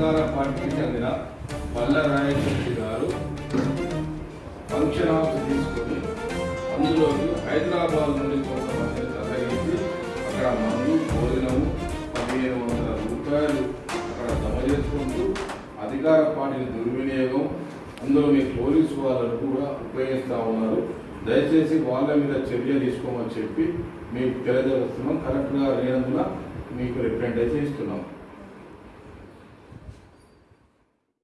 అధికార పార్టీకి చెందిన పల్ల గారు ఫంక్షన్ హౌస్ తీసుకొని అందులోకి హైదరాబాద్ నుండి కొంతమంది తరలించి అక్కడ మందు భోజనము పదిహేను వందల రూపాయలు అక్కడ జమ చేసుకుంటూ అధికార పార్టీని దుర్వినియోగం. అందులో మీ పోలీసు వాళ్ళను కూడా ఉపయోగిస్తూ ఉన్నారు. దయచేసి వాళ్ళ మీద చర్య తీసుకోమని చెప్పి మీకు తెలియజేస్తున్నాం. కరెక్ట్గా లేనందున మీకు రిప్రజెంట్ ఇస్తున్నాం.